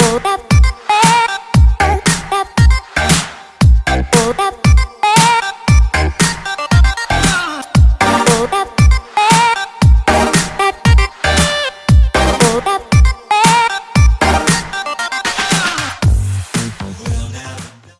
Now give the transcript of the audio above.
Oh. up.